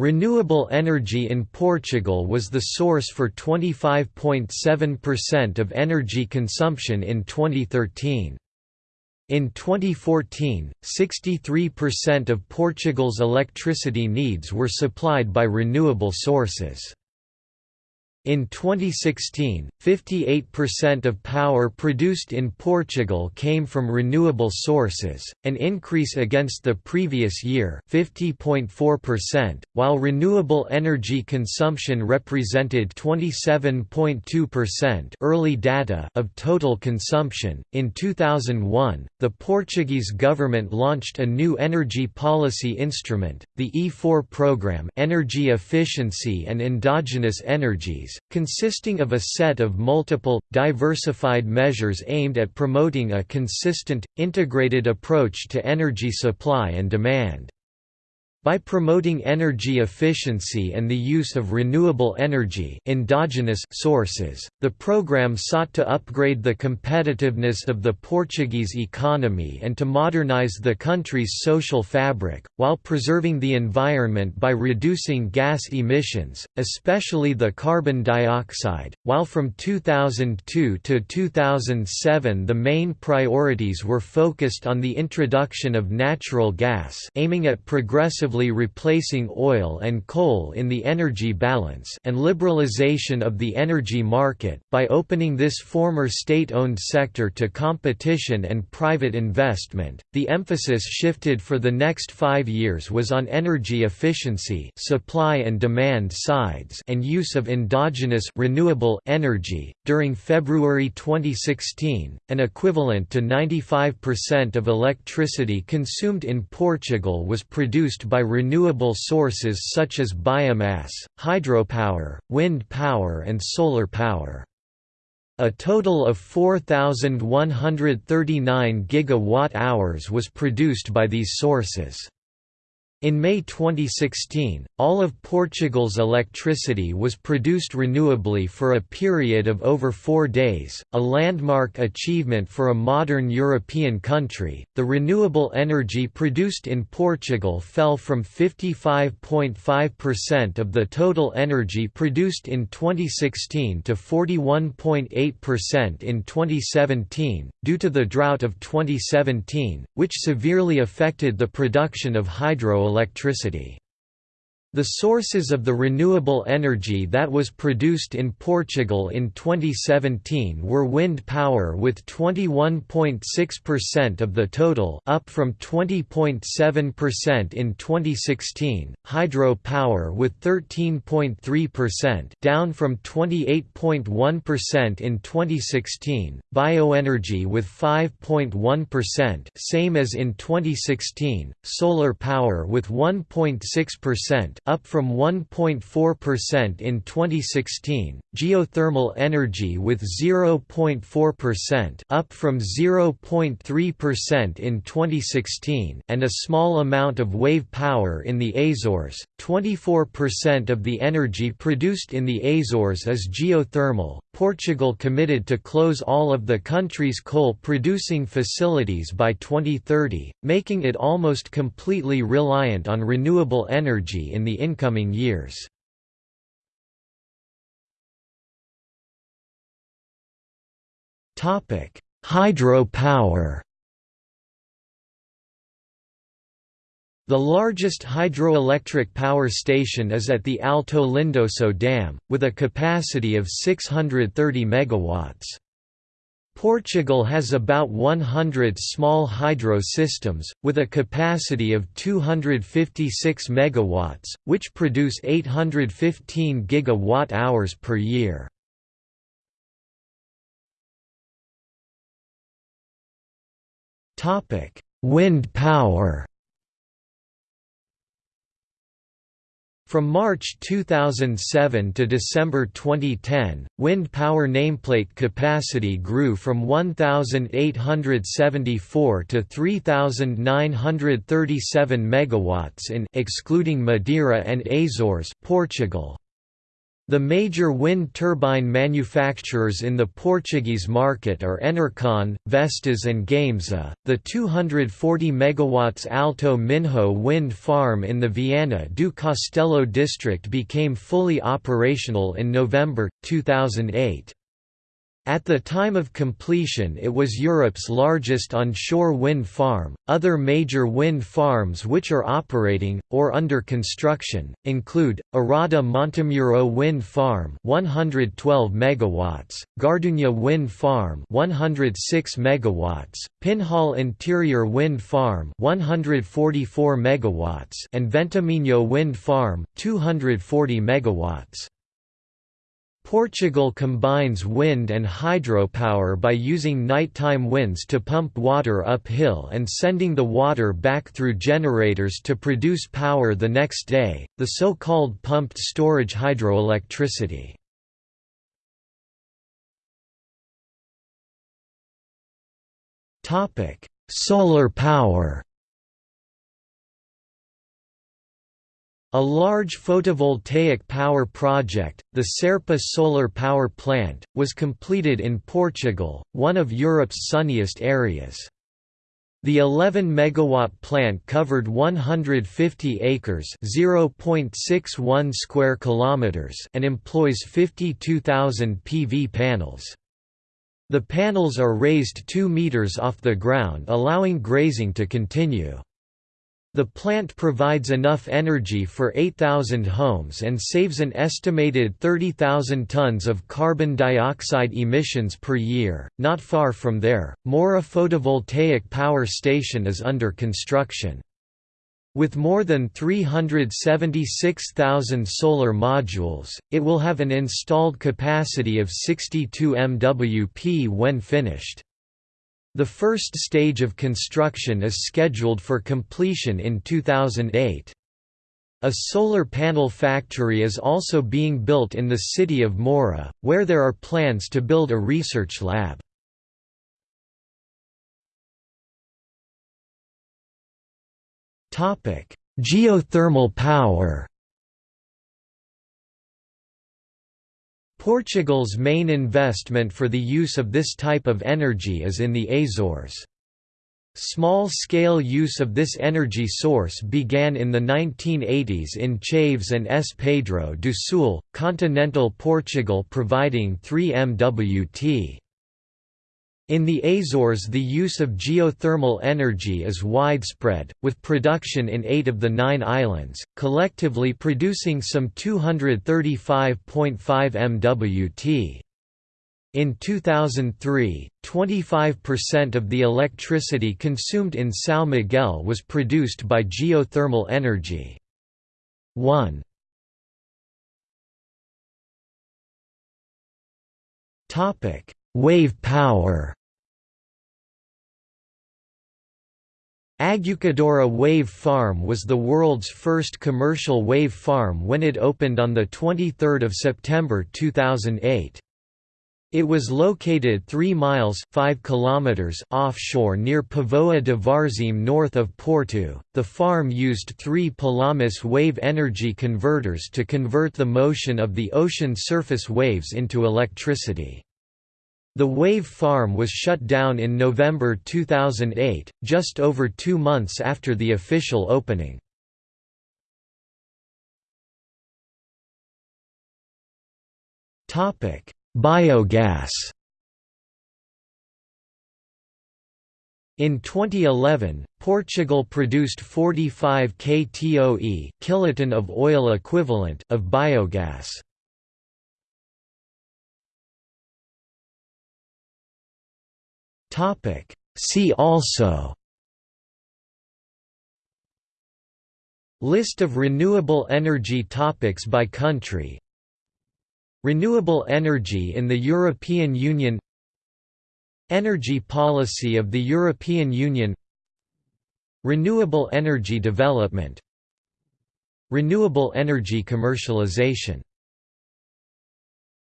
Renewable energy in Portugal was the source for 25.7% of energy consumption in 2013. In 2014, 63% of Portugal's electricity needs were supplied by renewable sources. In 2016, 58% of power produced in Portugal came from renewable sources, an increase against the previous year 50.4%, while renewable energy consumption represented 27.2% early data of total consumption. In 2001, the Portuguese government launched a new energy policy instrument, the E4 program, Energy Efficiency and Endogenous Energies consisting of a set of multiple, diversified measures aimed at promoting a consistent, integrated approach to energy supply and demand. By promoting energy efficiency and the use of renewable energy endogenous sources, the program sought to upgrade the competitiveness of the Portuguese economy and to modernize the country's social fabric, while preserving the environment by reducing gas emissions, especially the carbon dioxide. While from 2002 to 2007 the main priorities were focused on the introduction of natural gas aiming at progressive replacing oil and coal in the energy balance and liberalization of the energy market, by opening this former state-owned sector to competition and private investment, the emphasis shifted for the next five years was on energy efficiency supply and demand sides and use of endogenous renewable energy. During February 2016, an equivalent to 95% of electricity consumed in Portugal was produced by by renewable sources such as biomass, hydropower, wind power and solar power. A total of 4,139 gigawatt-hours was produced by these sources. In May 2016, all of Portugal's electricity was produced renewably for a period of over four days, a landmark achievement for a modern European country. The renewable energy produced in Portugal fell from 55.5% of the total energy produced in 2016 to 41.8% in 2017, due to the drought of 2017, which severely affected the production of hydro electricity. The sources of the renewable energy that was produced in Portugal in 2017 were wind power with 21.6% of the total up from 20.7% in 2016, hydro power with 13.3% down from 28.1% in 2016, bioenergy with 5.1% same as in 2016, solar power with 1.6% up from 1.4% in 2016, geothermal energy with 0.4% up from 0.3% in 2016 and a small amount of wave power in the Azores. 24% of the energy produced in the Azores is geothermal. Portugal committed to close all of the country's coal-producing facilities by 2030, making it almost completely reliant on renewable energy in the incoming years. Hydropower The largest hydroelectric power station is at the Alto Lindoso Dam, with a capacity of 630 megawatts. Portugal has about 100 small hydro systems, with a capacity of 256 megawatts, which produce 815 gigawatt-hours per year. Wind power From March 2007 to December 2010, wind power nameplate capacity grew from 1,874 to 3,937 megawatts in excluding Madeira and Azores, Portugal. The major wind turbine manufacturers in the Portuguese market are Enercon, Vestas and Gamesa. The 240 MW Alto Minho wind farm in the Viana do Castelo district became fully operational in November 2008. At the time of completion it was Europe's largest onshore wind farm. Other major wind farms which are operating or under construction include Arada Montemuro Wind Farm 112 megawatts, Gardunha Wind Farm 106 megawatts, Pinhal Interior Wind Farm 144 megawatts and Ventominho Wind Farm 240 megawatts. Portugal combines wind and hydropower by using nighttime winds to pump water uphill and sending the water back through generators to produce power the next day, the so-called pumped storage hydroelectricity. Solar power A large photovoltaic power project, the Serpa solar power plant, was completed in Portugal, one of Europe's sunniest areas. The 11 megawatt plant covered 150 acres, 0.61 square kilometers, and employs 52,000 PV panels. The panels are raised 2 meters off the ground allowing grazing to continue. The plant provides enough energy for 8,000 homes and saves an estimated 30,000 tons of carbon dioxide emissions per year. Not far from there, Moura photovoltaic power station is under construction. With more than 376,000 solar modules, it will have an installed capacity of 62 MWp when finished. The first stage of construction is scheduled for completion in 2008. A solar panel factory is also being built in the city of Moura, where there are plans to build a research lab. Geothermal power Portugal's main investment for the use of this type of energy is in the Azores. Small-scale use of this energy source began in the 1980s in Chaves and S. Pedro do Sul, continental Portugal providing 3 MWt. In the Azores the use of geothermal energy is widespread, with production in eight of the nine islands, collectively producing some 235.5 MWt. In 2003, 25% of the electricity consumed in São Miguel was produced by geothermal energy. 1 Wave power Aguçadoura Wave Farm was the world's first commercial wave farm when it opened on 23 September 2008. It was located 3 miles 5 kilometers offshore near Póvoa de Varzim north of Porto. The farm used three Pelamis wave energy converters to convert the motion of the ocean surface waves into electricity. The Wave Farm was shut down in November 2008, just over two months after the official opening. Biogas In 2011, Portugal produced 45 ktoe kiloton of oil equivalent of biogas. Topic. See also List of renewable energy topics by country Renewable energy in the European Union Energy policy of the European Union Renewable energy development Renewable energy commercialization